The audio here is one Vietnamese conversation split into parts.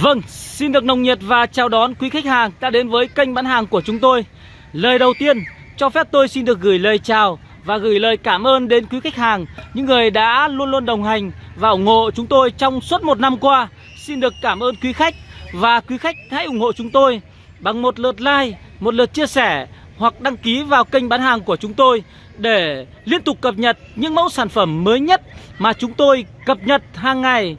Vâng, xin được nồng nhiệt và chào đón quý khách hàng đã đến với kênh bán hàng của chúng tôi. Lời đầu tiên, cho phép tôi xin được gửi lời chào và gửi lời cảm ơn đến quý khách hàng Những người đã luôn luôn đồng hành và ủng hộ chúng tôi trong suốt một năm qua. Xin được cảm ơn quý khách và quý khách hãy ủng hộ chúng tôi bằng một lượt like, một lượt chia sẻ hoặc đăng ký vào kênh bán hàng của chúng tôi để liên tục cập nhật những mẫu sản phẩm mới nhất mà chúng tôi cập nhật hàng ngày.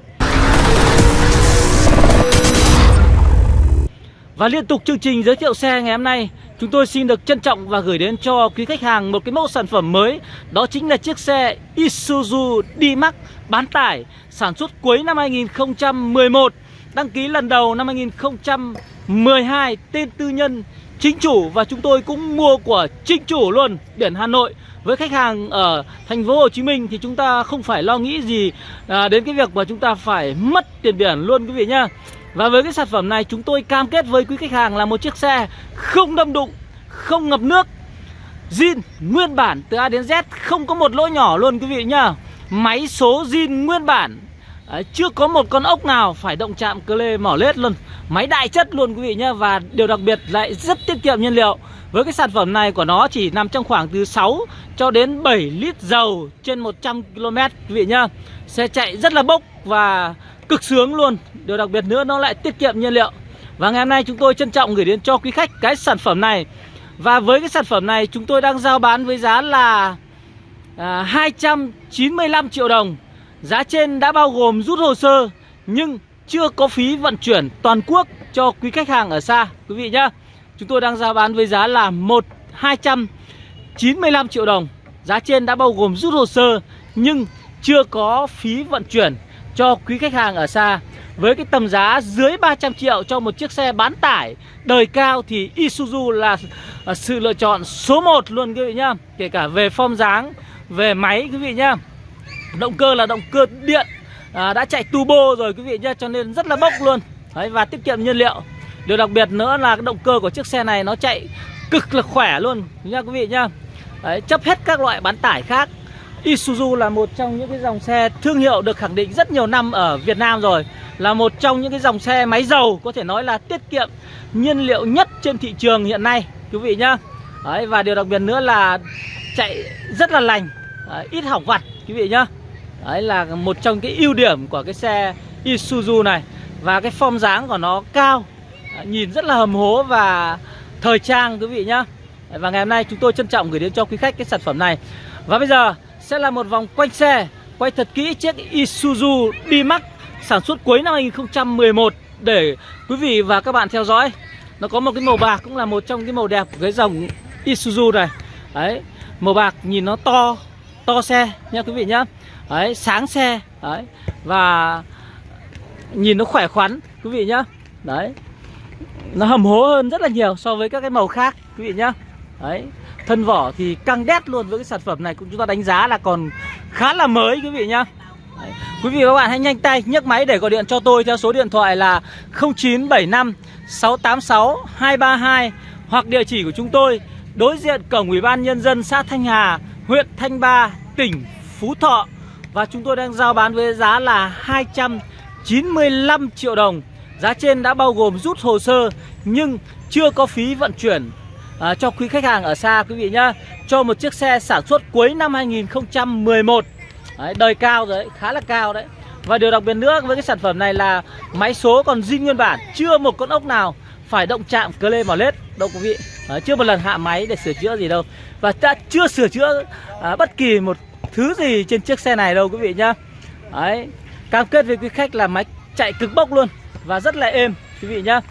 Và liên tục chương trình giới thiệu xe ngày hôm nay Chúng tôi xin được trân trọng và gửi đến cho quý khách hàng một cái mẫu sản phẩm mới Đó chính là chiếc xe Isuzu D-Max bán tải Sản xuất cuối năm 2011 Đăng ký lần đầu năm 2012 Tên tư nhân chính chủ Và chúng tôi cũng mua của chính chủ luôn Biển Hà Nội với khách hàng ở thành phố Hồ Chí Minh thì chúng ta không phải lo nghĩ gì à, đến cái việc mà chúng ta phải mất tiền biển luôn quý vị nhá. Và với cái sản phẩm này chúng tôi cam kết với quý khách hàng là một chiếc xe không đâm đụng, không ngập nước zin nguyên bản từ A đến Z không có một lỗ nhỏ luôn quý vị nhá. Máy số zin nguyên bản. Đấy, Chưa có một con ốc nào phải động chạm cơ lê mỏ lết luôn. Máy đại chất luôn quý vị nhá Và điều đặc biệt lại rất tiết kiệm nhiên liệu. Với cái sản phẩm này của nó chỉ nằm trong khoảng từ 6 cho đến 7 lít dầu trên 100 km quý vị nhá. Xe chạy rất là bốc và cực sướng luôn. Điều đặc biệt nữa nó lại tiết kiệm nhiên liệu. Và ngày hôm nay chúng tôi trân trọng gửi đến cho quý khách cái sản phẩm này. Và với cái sản phẩm này chúng tôi đang giao bán với giá là à, 295 triệu đồng. Giá trên đã bao gồm rút hồ sơ Nhưng chưa có phí vận chuyển toàn quốc cho quý khách hàng ở xa. Quý vị nhá Chúng tôi đang giao bán với giá là 1 295 triệu đồng. Giá trên đã bao gồm rút hồ sơ Nhưng chưa có phí vận chuyển cho quý khách hàng ở xa. Với cái tầm giá dưới 300 triệu cho một chiếc xe bán tải đời cao thì Isuzu là à, sự lựa chọn số 1 luôn quý vị nhá. Kể cả về form dáng về máy quý vị nhá. Động cơ là động cơ điện à, đã chạy turbo rồi quý vị nhá cho nên rất là bốc luôn. Đấy, và tiết kiệm nhiên liệu. Điều đặc biệt nữa là cái động cơ của chiếc xe này nó chạy cực là khỏe luôn nha quý vị nhá. Đấy, chấp hết các loại bán tải khác. Isuzu là một trong những cái dòng xe thương hiệu được khẳng định rất nhiều năm ở Việt Nam rồi. Là một trong những cái dòng xe máy dầu có thể nói là tiết kiệm nhiên liệu nhất trên thị trường hiện nay Quý vị nhá. Đấy, Và điều đặc biệt nữa là chạy rất là lành Đấy, Ít hỏng vặt quý vị nhá. Đấy là một trong cái ưu điểm của cái xe Isuzu này. Và cái form dáng của nó cao Nhìn rất là hầm hố và thời trang quý vị nhá. Và ngày hôm nay chúng tôi trân trọng gửi đến cho quý khách cái sản phẩm này. Và bây giờ sẽ là một vòng quanh xe Quay thật kỹ chiếc Isuzu D-Max sản xuất cuối năm 2011 Để quý vị và các bạn theo dõi. Nó có một cái màu bạc cũng là một trong cái màu đẹp của cái dòng Isuzu này. Đấy, màu bạc nhìn nó to to xe nha quý vị nhá. Đấy, sáng xe Đấy, và nhìn nó khỏe khoắn quý vị nhá. Đấy, nó hầm hố hơn rất là nhiều so với các cái màu khác quý vị nhá. Đấy, Thân vỏ thì căng đét luôn với cái sản phẩm này cũng chúng ta đánh giá là còn khá là mới quý vị nhá Đấy. Quý vị và các bạn hãy nhanh tay nhấc máy để gọi điện cho tôi theo số điện thoại là 0975 686 232 hoặc địa chỉ của chúng tôi đối diện cổng Ủy ban nhân dân xã Thanh Hà, huyện Thanh Ba, tỉnh Phú Thọ và chúng tôi đang giao bán với giá là 295 triệu đồng. Giá trên đã bao gồm rút hồ sơ nhưng chưa có phí vận chuyển à, cho quý khách hàng ở xa quý vị nhá. Cho một chiếc xe sản xuất cuối năm 2011 đấy, Đời cao rồi, khá là cao đấy. Và điều đặc biệt nữa với cái sản phẩm này là Máy số còn zin nguyên bản Chưa một con ốc nào phải động chạm cơ lê vào lết. Đâu quý vị? À, Chưa một lần hạ máy để sửa chữa gì đâu. Và đã chưa sửa chữa à, bất kỳ một thứ gì trên chiếc xe này đâu quý vị nhá. Đấy Cam kết với quý khách là máy chạy cực bốc luôn Và rất là êm quý vị nhá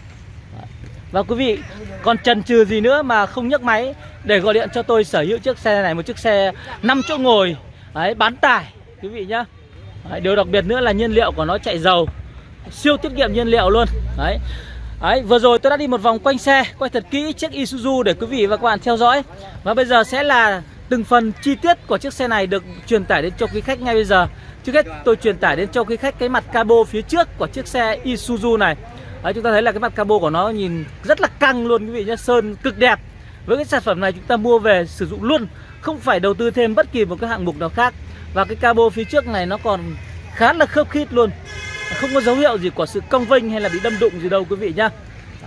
và quý vị còn chần chừ gì nữa mà không nhấc máy để gọi điện cho tôi sở hữu chiếc xe này một chiếc xe 5 chỗ ngồi đấy, bán tải quý vị nhá. Đấy, điều đặc biệt nữa là nhiên liệu của nó chạy dầu siêu tiết kiệm nhiên liệu luôn đấy. Đấy, vừa rồi tôi đã đi một vòng quanh xe Quay thật kỹ chiếc Isuzu để quý vị và các bạn theo dõi. Và bây giờ sẽ là từng phần chi tiết của chiếc xe này được truyền tải đến cho quý khách ngay bây giờ. Trước hết tôi truyền tải đến cho quý khách cái mặt cabo phía trước của chiếc xe Isuzu này. Đấy, chúng ta thấy là cái mặt cabo của nó nhìn rất là căng luôn quý vị nhé Sơn cực đẹp. Với cái sản phẩm này chúng ta mua về sử dụng luôn Không phải đầu tư thêm bất kỳ một cái hạng mục nào khác. Và cái cabo phía trước này nó còn khá là khớp khít luôn. Không có dấu hiệu gì của sự cong vênh hay là bị đâm đụng gì đâu quý vị nhá.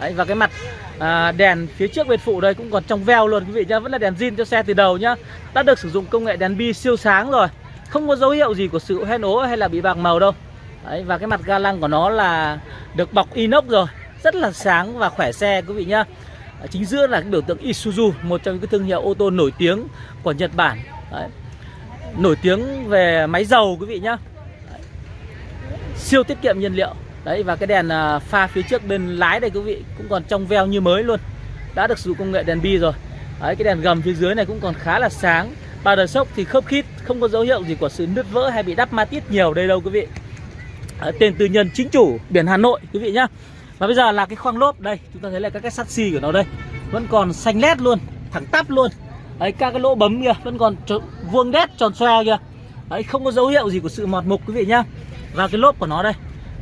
Đấy, và cái mặt à, đèn phía trước bên phụ đây cũng còn trong veo luôn quý vị nhá. Vẫn là đèn zin cho xe từ đầu nhá. Đã được sử dụng công nghệ đèn bi siêu sáng rồi. Không có dấu hiệu gì của sự hoen ố hay là bị bạc màu đâu. Đấy, Và cái mặt ga lăng của nó là được bọc inox rồi. Rất là sáng và khỏe xe quý vị nhá. Ở Chính giữa là cái biểu tượng Isuzu Một trong những cái thương hiệu ô tô nổi tiếng của Nhật Bản. Đấy. Nổi tiếng về máy dầu quý vị nhá. Đấy. Siêu tiết kiệm nhiên liệu. Đấy và cái đèn à, pha phía trước bên lái đây quý vị cũng còn trong veo như mới luôn. Đã được sử dụng công nghệ đèn bi rồi. Đấy cái đèn gầm phía dưới này cũng còn khá là sáng. Ba đời sốc thì khớp khít Không có dấu hiệu gì của sự nứt vỡ hay bị đắp ma tiết nhiều đây đâu quý vị. Tên tư nhân chính chủ biển Hà Nội quý vị nhá. Và bây giờ là cái khoang lốp đây Chúng ta thấy là các cái sắt xi của nó đây. Vẫn còn xanh lét luôn Thẳng tắp luôn. Đấy các cái lỗ bấm kìa Vẫn còn vuông đét tròn xoe kìa Đấy không có dấu hiệu gì của sự mọt mục quý vị nhá. Và cái lốp của nó đây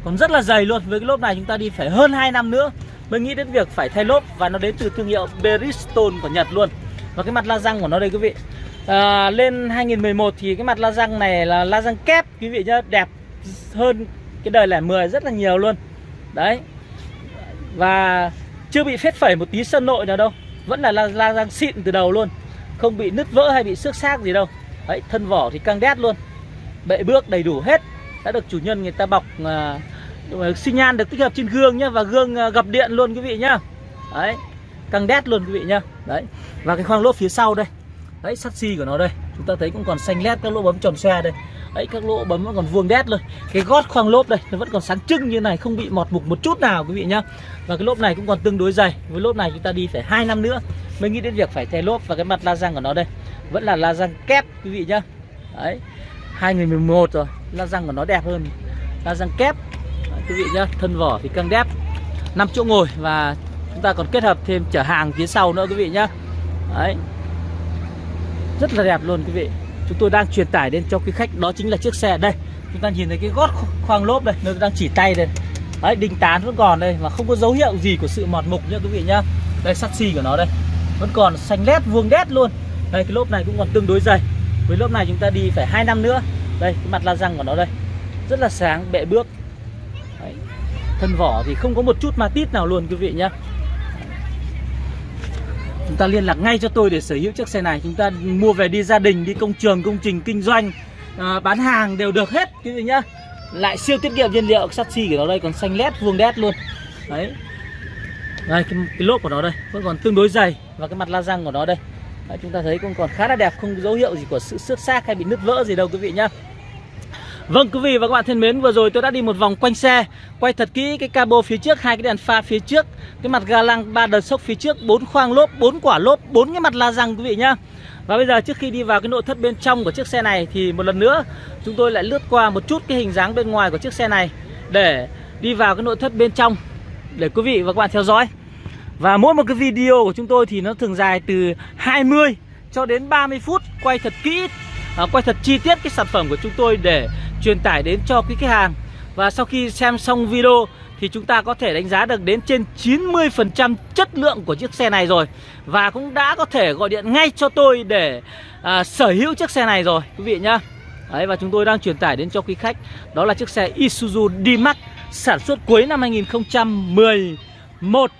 còn rất là dày luôn. Với cái lốp này chúng ta đi phải hơn 2 năm nữa mới nghĩ đến việc phải thay lốp và nó đến từ thương hiệu Bridgestone của Nhật luôn. Và cái mặt la răng của nó đây quý vị. À, lên 2011 thì cái mặt la răng này là la răng kép quý vị nhá đẹp hơn cái đời lẻ 10 rất là nhiều luôn. Đấy. Và chưa bị phết phẩy một tí sân nội nào đâu. Vẫn là la, la răng xịn từ đầu luôn. Không bị nứt vỡ hay bị xước xác gì đâu. Đấy thân vỏ thì căng đét luôn. Bệ bước đầy đủ hết. Đã được chủ nhân người ta bọc uh, xi nhan được tích hợp trên gương nhá và gương uh, gập điện luôn quý vị nhá. Đấy căng đét luôn quý vị nhá. Đấy và cái khoang lốp phía sau đây. Đấy sắt xi của nó đây. Chúng ta thấy cũng còn xanh lét các lỗ bấm tròn xoe đây đấy các lỗ bấm vẫn còn vuông đét luôn. Cái gót khoang lốp đây nó vẫn còn sáng trưng như này không bị mọt mục một chút nào quý vị nhá. Và cái lốp này cũng còn tương đối dày. Với lốp này chúng ta đi phải hai năm nữa mới nghĩ đến việc phải thay lốp. Và cái mặt la răng của nó đây vẫn là la răng kép quý vị nhá. Đấy 2011 rồi la răng của nó đẹp hơn. La răng kép Đấy, quý vị nhá thân vỏ thì căng đép 5 chỗ ngồi và chúng ta còn kết hợp thêm chở hàng phía sau nữa quý vị nhá. Đấy rất là đẹp luôn quý vị chúng tôi đang truyền tải đến cho quý khách, đó chính là chiếc xe đây. Chúng ta nhìn thấy cái gót khoang lốp đây, nơi đang chỉ tay đây. Đấy đinh tán vẫn còn đây và không có dấu hiệu gì của sự mọt mục nhá quý vị nhá. Đây, sắt xi của nó đây. Vẫn còn xanh lét, vuông đét luôn. Đây, cái lốp này cũng còn tương đối dày. Với lốp này chúng ta đi phải hai năm nữa. Đây, cái mặt la răng của nó đây. Rất là sáng bệ bước. Đấy. thân vỏ thì không có một chút ma tít nào luôn quý vị nhá chúng ta liên lạc ngay cho tôi để sở hữu chiếc xe này. Chúng ta mua về đi gia đình đi công trường công trình kinh doanh à, bán hàng đều được hết quý vị nhá. Lại siêu tiết kiệm nhiên liệu sắt xi của nó đây còn xanh lét vuông đét luôn. Đấy. Đây cái, cái lốp của nó đây vẫn còn tương đối dày và cái mặt la răng của nó đây. Đấy, chúng ta thấy cũng còn khá là đẹp không có dấu hiệu gì của sự xước xác hay bị nứt vỡ gì đâu quý vị nhá. Vâng quý vị và các bạn thân mến, vừa rồi tôi đã đi một vòng quanh xe, quay thật kỹ cái cabo phía trước, hai cái đèn pha phía trước, cái mặt ga lăng, ba đợt sốc phía trước, bốn khoang lốp, bốn quả lốp, bốn cái mặt la răng quý vị nhá. Và bây giờ trước khi đi vào cái nội thất bên trong của chiếc xe này thì một lần nữa chúng tôi lại lướt qua một chút cái hình dáng bên ngoài của chiếc xe này để đi vào cái nội thất bên trong để quý vị và các bạn theo dõi. Và mỗi một cái video của chúng tôi thì nó thường dài từ 20 cho đến 30 phút quay thật kỹ, à, quay thật chi tiết cái sản phẩm của chúng tôi để truyền tải đến cho quý khách hàng. Và sau khi xem xong video thì chúng ta có thể đánh giá được đến trên 90% chất lượng của chiếc xe này rồi. Và cũng đã có thể gọi điện ngay cho tôi để à, sở hữu chiếc xe này rồi quý vị nhá. Đấy, Và chúng tôi đang truyền tải đến cho quý khách. Đó là chiếc xe Isuzu D-Max sản xuất cuối năm 2011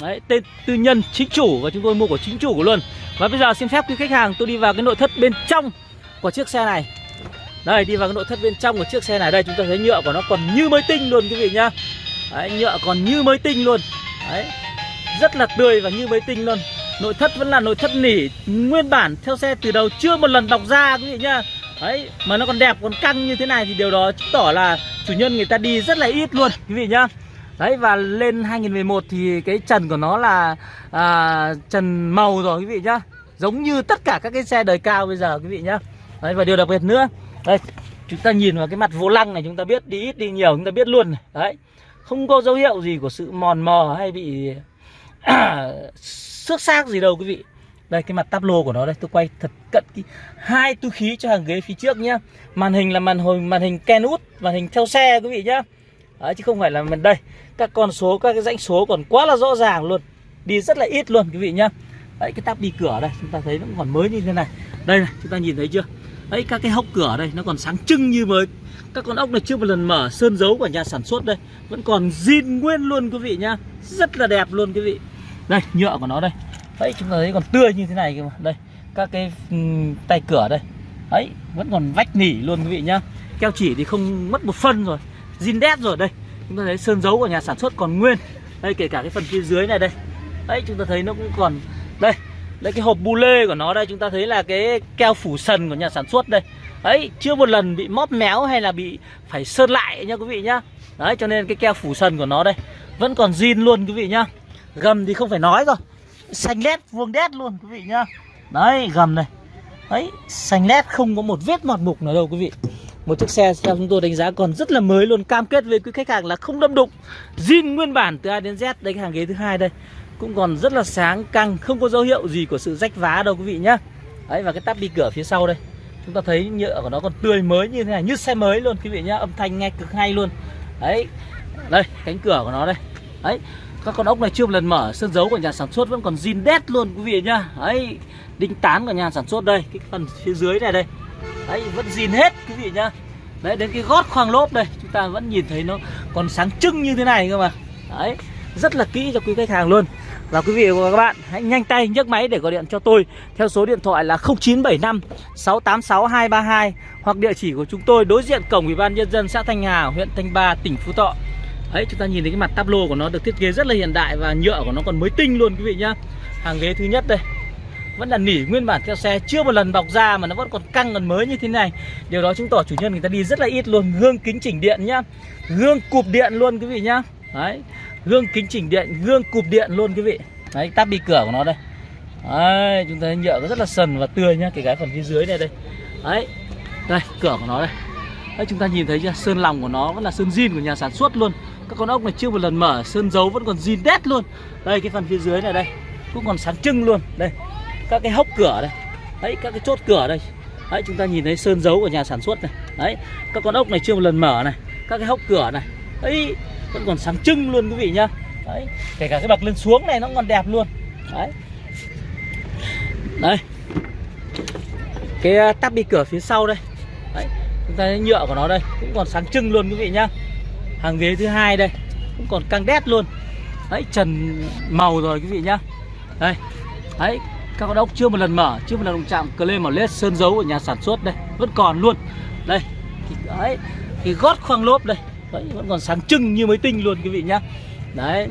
Đấy, tên tư nhân chính chủ và chúng tôi mua của chính chủ của luôn. Và bây giờ xin phép quý khách hàng tôi đi vào cái nội thất bên trong của chiếc xe này đây đi vào cái nội thất bên trong của chiếc xe này. Đây chúng ta thấy nhựa của nó còn như mới tinh luôn quý vị nhá. Đấy, nhựa còn như mới tinh luôn. Đấy, rất là tươi và như mới tinh luôn. Nội thất vẫn là nội thất nỉ nguyên bản theo xe từ đầu chưa một lần bọc ra quý vị nhá. Đấy, mà nó còn đẹp còn căng như thế này thì điều đó chứng tỏ là chủ nhân người ta đi rất là ít luôn quý vị nhá. Đấy và lên 2011 thì cái trần của nó là à, trần màu rồi quý vị nhá. Giống như tất cả các cái xe đời cao bây giờ quý vị nhá. Đấy và điều đặc biệt nữa đây chúng ta nhìn vào cái mặt vô lăng này chúng ta biết đi ít đi nhiều chúng ta biết luôn này. Đấy không có dấu hiệu gì của sự mòn mò hay bị xước xác gì đâu quý vị. Đây cái mặt táp lô của nó đây tôi quay thật cận cái hai túi khí cho hàng ghế phía trước nhá. Màn hình là màn hồi màn hình Kenwood màn hình theo xe quý vị nhá. Đấy, chứ không phải là mình đây. Các con số các cái dãy số còn quá là rõ ràng luôn. Đi rất là ít luôn quý vị nhá. Đấy cái táp đi cửa đây chúng ta thấy nó còn mới như thế này. Đây này chúng ta nhìn thấy chưa? Đấy các cái hốc cửa đây nó còn sáng trưng như mới. Các con ốc này chưa một lần mở sơn dấu của nhà sản xuất đây. Vẫn còn zin nguyên luôn quý vị nhá. Rất là đẹp luôn quý vị. Đây nhựa của nó đây. Đấy chúng ta thấy còn tươi như thế này kìa, mà. Đây các cái um, tay cửa đây. Đấy vẫn còn vách nỉ luôn quý vị nhá. Keo chỉ thì không mất một phân rồi. Zin đét rồi đây. Chúng ta thấy sơn dấu của nhà sản xuất còn nguyên. Đây kể cả cái phần phía dưới này đây. Đấy chúng ta thấy nó cũng còn đây đây cái hộp bu lê của nó đây, chúng ta thấy là cái keo phủ sần của nhà sản xuất đây. Đấy, chưa một lần bị móp méo hay là bị phải sơn lại nha quý vị nhá. Đấy, cho nên cái keo phủ sần của nó đây, vẫn còn zin luôn quý vị nhá. Gầm thì không phải nói rồi. Xanh lét, vuông đét luôn quý vị nhá. Đấy, gầm này. Đấy, xanh lét, không có một vết mọt mục nào đâu quý vị. Một chiếc xe theo chúng tôi đánh giá còn rất là mới luôn, cam kết với quý khách hàng là không đâm đụng. Zin nguyên bản từ A đến Z đây cái hàng ghế thứ hai đây cũng còn rất là sáng, căng, không có dấu hiệu gì của sự rách vá đâu quý vị nhá. Đấy, và cái tắp đi cửa phía sau đây, chúng ta thấy nhựa của nó còn tươi mới như thế này, như xe mới luôn quý vị nhá, âm thanh nghe cực hay luôn. Đấy, đây, cánh cửa của nó đây. Đấy, các con ốc này chưa một lần mở, sơn dấu của nhà sản xuất vẫn còn zin đét luôn quý vị nhá. Đấy, đinh tán của nhà sản xuất đây, cái phần phía dưới này đây. Đấy, vẫn zin hết quý vị nhá. Đấy, đến cái gót khoang lốp đây, chúng ta vẫn nhìn thấy nó còn sáng trưng như thế này cơ mà. Đấy, rất là kỹ cho quý khách hàng luôn và quý vị và các bạn hãy nhanh tay nhấc máy để gọi điện cho tôi theo số điện thoại là 0975 686 232 hoặc địa chỉ của chúng tôi đối diện cổng Ủy ban nhân dân xã Thanh Hà, huyện Thanh Ba, tỉnh Phú Thọ. Đấy chúng ta nhìn thấy cái mặt tablo của nó được thiết kế rất là hiện đại và nhựa của nó còn mới tinh luôn quý vị nhá. Hàng ghế thứ nhất đây. Vẫn là nỉ nguyên bản theo xe chưa một lần bọc ra mà nó vẫn còn căng còn mới như thế này. Điều đó chứng tỏ chủ nhân người ta đi rất là ít luôn. Gương kính chỉnh điện nhá. Gương cụp điện luôn quý vị nhá. Đấy gương kính chỉnh điện, gương cụp điện luôn quý vị. Đấy tắp bi cửa của nó đây. Đấy, chúng ta thấy nhựa nó rất là sần và tươi nhá, cái cái phần phía dưới này đây. Đấy, đây, cửa của nó đây. Đấy, chúng ta nhìn thấy chưa, sơn lòng của nó vẫn là sơn zin của nhà sản xuất luôn. Các con ốc này chưa một lần mở, sơn dấu vẫn còn zin đét luôn. Đây, cái phần phía dưới này đây, cũng còn sáng trưng luôn. Đây, các cái hốc cửa đây. Đấy, các cái chốt cửa đây. Đấy, chúng ta nhìn thấy sơn dấu của nhà sản xuất này. Đấy, các con ốc này chưa một lần mở này. Các cái hốc cửa này. Đấy vẫn còn sáng trưng luôn quý vị nhá. Đấy, kể cả cái bậc lên xuống này nó còn đẹp luôn. Đấy. Đây. Cái à, tắp bi cửa phía sau đây. Đấy, chúng ta thấy nhựa của nó đây, cũng còn sáng trưng luôn quý vị nhá. Hàng ghế thứ hai đây, cũng còn căng đét luôn. Đấy, trần màu rồi quý vị nhá. Đây. Đấy, các con ốc chưa một lần mở, chưa một lần đụng chạm cờ lên màu led sơn dấu của nhà sản xuất đây, vẫn còn luôn. Đây. Thì, đấy. Thì gót khoang lốp đây đấy vẫn còn sáng trưng như mới tinh luôn quý vị nhá. Đấy.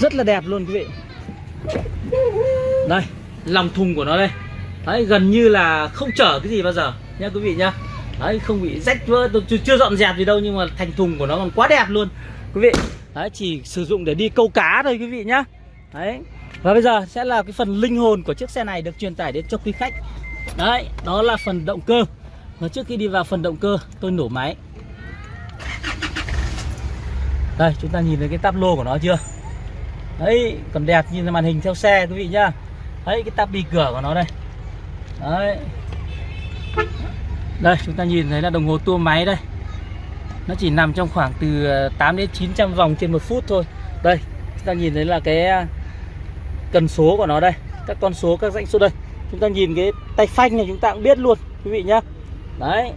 Rất là đẹp luôn quý vị. Đây lòng thùng của nó đây. Đấy gần như là không chở cái gì bao giờ nhá quý vị nhá. Đấy không bị rách vỡ chưa, chưa dọn dẹp gì đâu nhưng mà thành thùng của nó còn quá đẹp luôn quý vị. Đấy chỉ sử dụng để đi câu cá thôi quý vị nhá. Đấy. Và bây giờ sẽ là cái phần linh hồn của chiếc xe này được truyền tải đến cho quý khách. Đấy đó là phần động cơ. Và trước khi đi vào phần động cơ tôi nổ máy đây, chúng ta nhìn thấy cái táp lô của nó chưa? Đấy, còn đẹp như màn hình theo xe quý vị nhá. Đấy, cái táp bi cửa của nó đây. Đấy. Đây, chúng ta nhìn thấy là đồng hồ tua máy đây. Nó chỉ nằm trong khoảng từ ờ, 8 đến 900 vòng trên một phút thôi. Đây, chúng ta nhìn thấy là cái ờ, cần số của nó đây. Các con số, các dãy số đây. Chúng ta nhìn cái tay phanh này chúng ta cũng biết luôn, quý vị nhá. Đấy.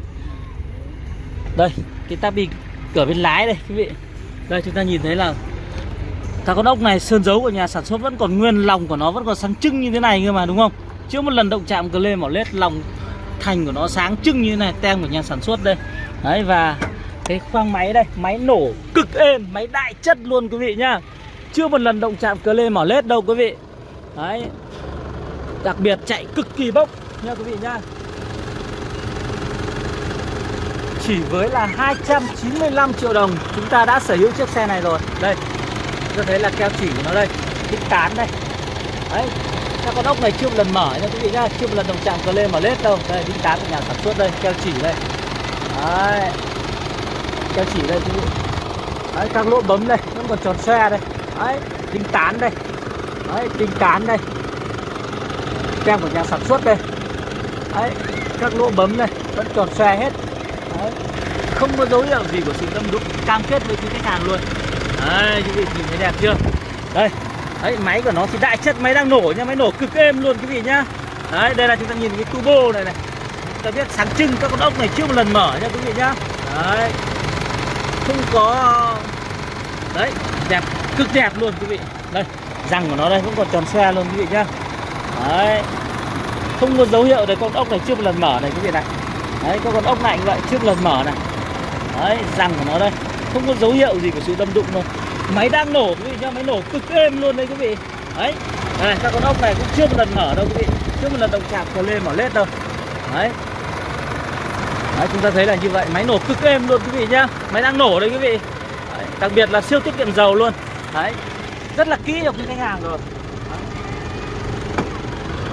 Đây, cái táp bi cửa bên lái đây, quý vị đây, chúng ta nhìn thấy là các con ốc này, sơn dấu của nhà sản xuất vẫn còn nguyên, lòng của nó vẫn còn sáng trưng như thế này cơ mà, đúng không? Chưa một lần động chạm cờ lê mỏ lết, lòng thành của nó sáng trưng như thế này, tem của nhà sản xuất đây. Đấy, và cái khoang máy đây, máy nổ cực êm, máy đại chất luôn quý vị nhá. Chưa một lần động chạm cờ lê mỏ lết đâu quý vị. Đấy, đặc biệt chạy cực kỳ bốc nha quý vị nhá. Chỉ với là 295 triệu đồng. Chúng ta đã sở hữu chiếc xe này rồi. Đây, tôi thấy là keo chỉ của nó đây. Đích tán đây. Đấy các con ốc này chưa một lần mở nha quý vị nhá. Chưa một lần đồng chạm cờ lên mở lết đâu. Đây đích tán của nhà sản xuất đây, keo chỉ đây. Đấy, keo chỉ đây quý vị. Đấy, các lỗ bấm đây, vẫn còn tròn xe đây. Đấy đinh tán đây. Đấy đinh tán đây. Tem của nhà sản xuất đây. Đấy, các lỗ bấm đây, vẫn tròn xe hết không có dấu hiệu gì của sự tâm đúc, cam kết với quý khách hàng luôn. Đấy, quý vị nhìn thấy đẹp chưa? Đây đấy máy của nó thì đại chất, máy đang nổ nha, máy nổ cực êm luôn quý vị nhá. Đấy, đây là chúng ta nhìn cái turbo này này. Ta biết sáng trưng các con ốc này chưa một lần mở nha quý vị nhá. Đấy. Không có, đấy, đẹp, cực đẹp luôn quý vị. Đây, răng của nó đây cũng còn tròn xoe luôn quý vị nhá. Đấy. Không có dấu hiệu đấy con ốc này chưa một lần mở này quý vị này. Đấy có con ốc này cũng vậy, chưa một lần mở này đấy răng của nó đây. Không có dấu hiệu gì của sự đâm đụng đâu. Máy đang nổ quý vị nhá máy nổ cực êm luôn đấy quý vị. Đấy. Đây, các con ốc này cũng chưa một lần mở đâu quý vị. Chưa một lần động chạm còn lên mở lết đâu. Đấy. Đấy, chúng ta thấy là như vậy. Máy nổ cực êm luôn quý vị nhá. Máy đang nổ đấy quý vị. Đấy, đặc biệt là siêu tiết kiệm dầu luôn. Đấy. Rất là kỹ cho quý khách hàng rồi.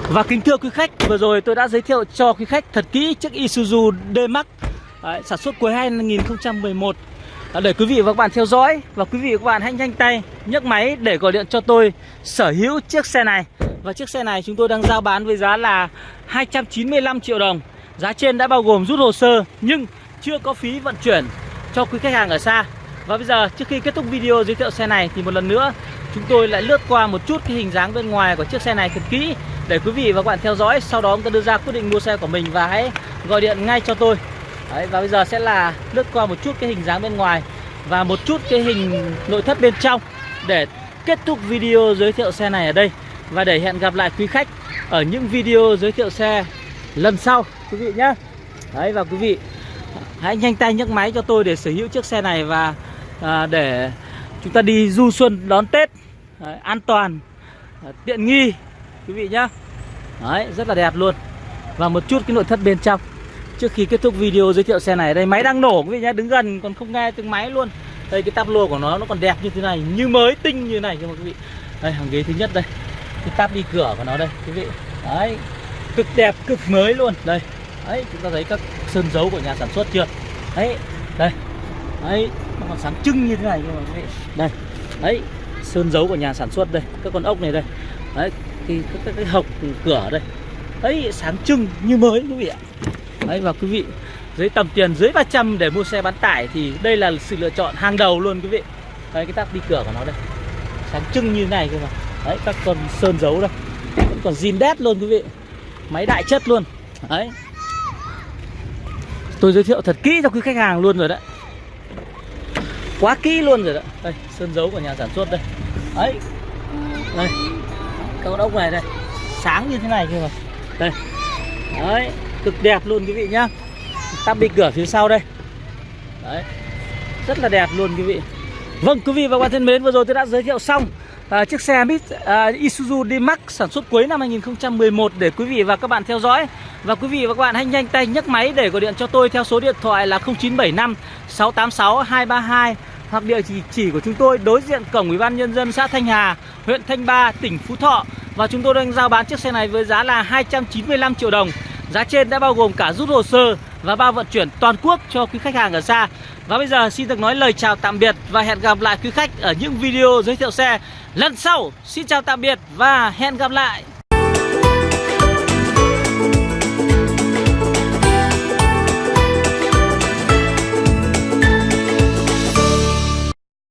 Và kính thưa quý khách vừa rồi tôi đã giới thiệu cho quý khách thật kỹ chiếc Isuzu D-Max đấy, sản xuất cuối 2011 để quý vị và các bạn theo dõi và quý vị và các bạn hãy nhanh tay nhấc máy để gọi điện cho tôi sở hữu chiếc xe này. Và chiếc xe này chúng tôi đang giao bán với giá là 295 triệu đồng. Giá trên đã bao gồm rút hồ sơ nhưng chưa có phí vận chuyển cho quý khách hàng ở xa. Và bây giờ trước khi kết thúc video giới thiệu xe này thì một lần nữa chúng tôi lại lướt qua một chút cái hình dáng bên ngoài của chiếc xe này thật kỹ để quý vị và các bạn theo dõi sau đó chúng ta đưa ra quyết định mua xe của mình và hãy gọi điện ngay cho tôi. Đấy, và bây giờ sẽ là lướt qua một chút cái hình dáng bên ngoài và một chút cái hình nội thất bên trong để kết thúc video giới thiệu xe này ở đây. Và để hẹn gặp lại quý khách ở những video giới thiệu xe lần sau quý vị nhé Đấy và quý vị hãy nhanh tay nhấc máy cho tôi để sở hữu chiếc xe này và à, để chúng ta đi du xuân đón Tết Đấy, an toàn à, tiện nghi quý vị nhé Đấy rất là đẹp luôn. Và một chút cái nội thất bên trong trước khi kết thúc video giới thiệu xe này đây máy đang nổ quý vị nhá đứng gần còn không nghe tiếng máy luôn. Đây cái táp lô của nó nó còn đẹp như thế này như mới tinh như này cho quý vị. Đây hàng ghế thứ nhất đây. Cái táp đi cửa của nó đây quý vị. Đấy cực đẹp cực mới luôn. Đây đấy chúng ta thấy các sơn dấu của nhà sản xuất chưa? Đấy đây. Đấy nó còn sáng trưng như thế này nhưng mà quý vị. Đây đấy sơn dấu của nhà sản xuất đây các con ốc này đây. Đấy thì các, cái, cái hộc cửa đây. Đấy sáng trưng như mới quý vị ạ đấy, và quý vị dưới tầm tiền dưới 300 để mua xe bán tải thì đây là sự lựa chọn hàng đầu luôn quý vị. Đấy, cái tắp đi cửa của nó đây. Sáng trưng như này cơ mà. Đấy, các con sơn dấu đây. Vẫn còn zin đét luôn quý vị. Máy đại chất luôn. Đấy. Tôi giới thiệu thật kỹ cho quý khách hàng luôn rồi đấy. Quá kỹ luôn rồi đấy. Đây, sơn dấu của nhà sản xuất đây. Đấy. Đây. Các con ốc này đây. Sáng như thế này cơ mà. Đây. Đấy cực đẹp luôn quý vị nhá. Tắp đi cửa phía sau đây. Đấy rất là đẹp luôn quý vị. Vâng quý vị và các bạn thân mến vừa rồi tôi đã giới thiệu xong à, chiếc xe Mít à, Isuzu D-Max sản xuất cuối năm 2011 để quý vị và các bạn theo dõi. Và quý vị và các bạn hãy nhanh tay nhấc máy để gọi điện cho tôi theo số điện thoại là 0975 686 232 hoặc địa chỉ chỉ của chúng tôi đối diện cổng Ủy ban nhân dân xã Thanh Hà, huyện Thanh Ba, tỉnh Phú Thọ. Và chúng tôi đang giao bán chiếc xe này với giá là 295 triệu đồng. Giá trên đã bao gồm cả rút hồ sơ và bao vận chuyển toàn quốc cho quý khách hàng ở xa. Và bây giờ xin được nói lời chào tạm biệt và hẹn gặp lại quý khách ở những video giới thiệu xe lần sau. Xin chào tạm biệt và hẹn gặp lại.